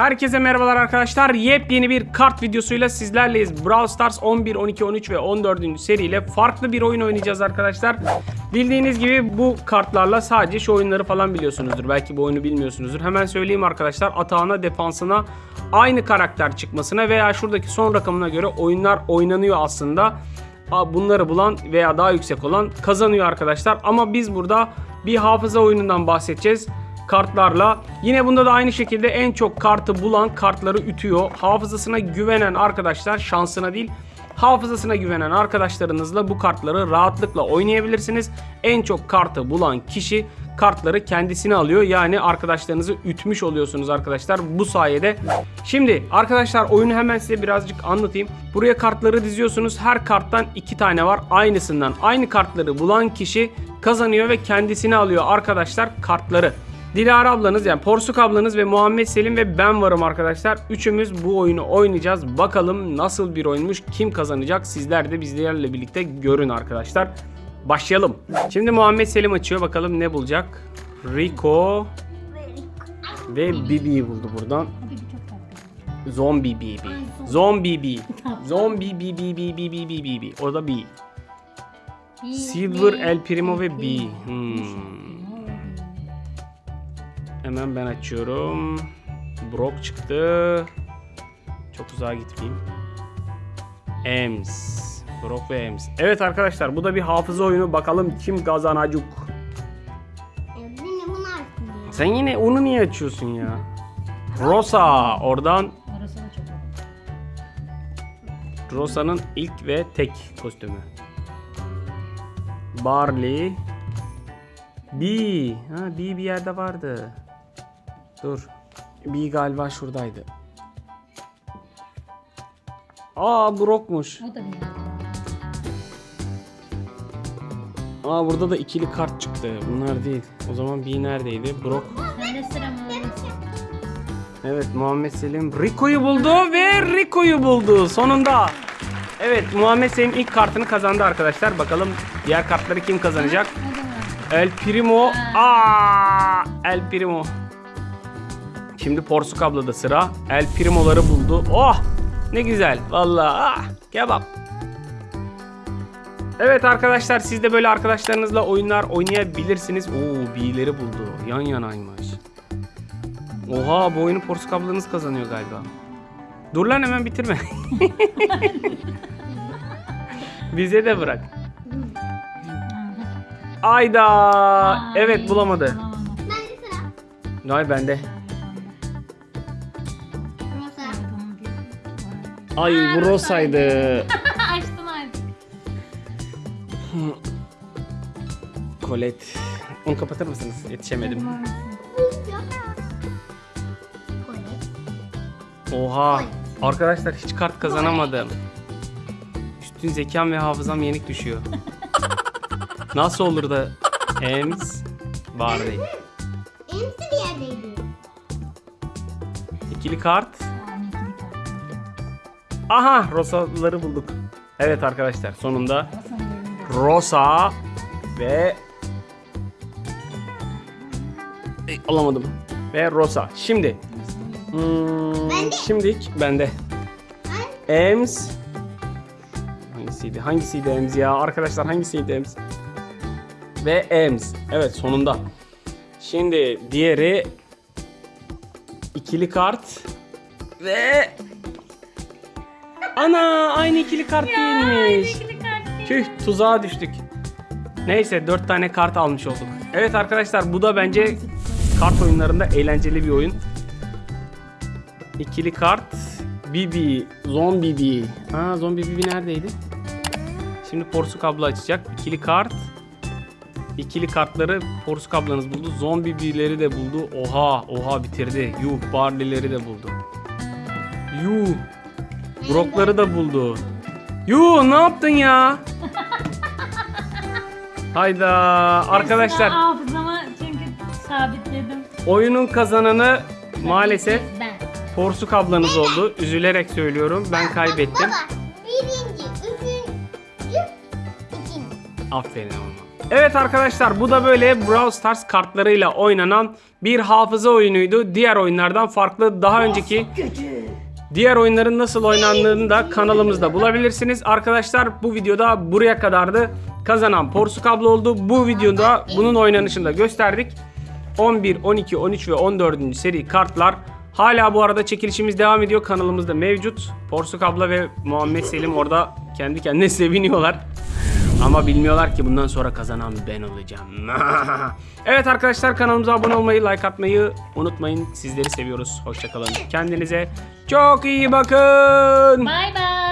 Herkese merhabalar arkadaşlar. Yepyeni bir kart videosuyla sizlerleyiz. Brawl Stars 11, 12, 13 ve 14. seriyle farklı bir oyun oynayacağız arkadaşlar. Bildiğiniz gibi bu kartlarla sadece şu oyunları falan biliyorsunuzdur. Belki bu oyunu bilmiyorsunuzdur. Hemen söyleyeyim arkadaşlar. Atağına, defansına aynı karakter çıkmasına veya şuradaki son rakamına göre oyunlar oynanıyor aslında. Bunları bulan veya daha yüksek olan kazanıyor arkadaşlar. Ama biz burada bir hafıza oyunundan bahsedeceğiz kartlarla. Yine bunda da aynı şekilde en çok kartı bulan kartları ütüyor. Hafızasına güvenen arkadaşlar şansına değil hafızasına güvenen arkadaşlarınızla bu kartları rahatlıkla oynayabilirsiniz. En çok kartı bulan kişi kartları kendisine alıyor. Yani arkadaşlarınızı ütmüş oluyorsunuz arkadaşlar bu sayede. Şimdi arkadaşlar oyunu hemen size birazcık anlatayım. Buraya kartları diziyorsunuz. Her karttan iki tane var aynısından. Aynı kartları bulan kişi kazanıyor ve kendisine alıyor arkadaşlar kartları. Dilara ablanız yani Porsuk ablanız ve Muhammed Selim ve ben varım arkadaşlar. Üçümüz bu oyunu oynayacağız. Bakalım nasıl bir oyunmuş, kim kazanacak sizler de bizlerle birlikte görün arkadaşlar. Başlayalım. Şimdi Muhammed Selim açıyor bakalım ne bulacak. Rico ve Bibi'yi buldu buradan. Zombie Bibi. Zombie Bibi. Zombie Bibi Bibi Bibi Bibi Bibi. O da B. Silver, El Primo ve B. Hmm. Hemen ben açıyorum. Brock çıktı. Çok uzağa gitmeyeyim. Ems. Brock ve Ems. Evet arkadaşlar bu da bir hafıza oyunu. Bakalım kim kazanacak. Açmıyor. Sen yine onu niye açıyorsun ya? Rosa. Oradan Rosa'nın ilk ve tek kostümü. Barley. B. Ha B bir yerde vardı. Dur. B galiba şuradaydı. Aa Brock'muş. O da bir Aa burada da ikili kart çıktı. Bunlar değil. O zaman B neredeydi? Brock. Bende sıra. Evet Muhammed Selim Rico'yu buldu ve Rico'yu buldu sonunda. Evet Muhammed Selim ilk kartını kazandı arkadaşlar. Bakalım diğer kartları kim kazanacak? El Primo. Aa, El Primo. Şimdi Porsuk ablada sıra. El Primo'ları buldu. Oh! Ne güzel. Vallahi ah, kebap. Evet arkadaşlar siz de böyle arkadaşlarınızla oyunlar oynayabilirsiniz. Oo, B'leri buldu. Yan yanaymış. Oha bu oyunu Porsuk ablanız kazanıyor galiba. Dur lan hemen bitirme. Bize de bırak. Ayda. Ay, Evet bulamadı. bulamadım. Ben de sıra. Ay bende. Ay bu Rosa'ydı. Açtın artık. Colette. Onu kapatır mısınız? Yetişemedim. Oha. Arkadaşlar hiç kart kazanamadım. Üstün zekam ve hafızam yenik düşüyor. Nasıl olur da Ems Barley. Emsi bir yerdeydi. İkili kart. Aha Rosa'ları bulduk. Evet arkadaşlar sonunda. Rosa ve Ey, alamadım. Ve Rosa. Şimdi hmm, Bende. şimdilik bende. Ems hangisiydi? Hangisiydi Ems ya? Arkadaşlar hangisiydi Ems? Ve Ems. Evet sonunda. Şimdi diğeri ikili kart ve Ana aynı ikili kart değilmiş. Tüh tuzağa düştük. Neyse 4 tane kart almış olduk. Evet arkadaşlar bu da bence kart oyunlarında eğlenceli bir oyun. İkili kart. Bibi. Zombi Bibi. Ha Zombi Bibi neredeydi? Şimdi Porsuk abla açacak. İkili kart. İkili kartları Porsuk ablanız buldu. Zombi Bibi'leri de buldu. Oha oha bitirdi. Yuh Barley'leri de buldu. Yuh. Brock'ları da buldu. Yuh ne yaptın ya? Hayda arkadaşlar Hafızama çünkü sabitledim. oyunun kazananı maalesef Ben. Porsuk ablanız oldu. Üzülerek söylüyorum ben kaybettim. Baba birinci, üçüncü, ikinci. Aferin ama. Evet arkadaşlar bu da böyle Brawl Stars kartlarıyla oynanan bir hafıza oyunuydu. Diğer oyunlardan farklı daha önceki diğer oyunların nasıl oynandığını da kanalımızda bulabilirsiniz. Arkadaşlar bu videoda buraya kadardı. Kazanan Porsukablo oldu. Bu videoda bunun oynanışını da gösterdik. 11, 12, 13 ve 14. seri kartlar hala bu arada çekilişimiz devam ediyor. Kanalımızda mevcut. Porsuk abla ve Muhammed Selim orada kendi kendine seviniyorlar. Ama bilmiyorlar ki bundan sonra kazanan ben olacağım. evet arkadaşlar kanalımıza abone olmayı, like atmayı unutmayın. Sizleri seviyoruz. Hoşçakalın. Kendinize çok iyi bakın. Bay bay.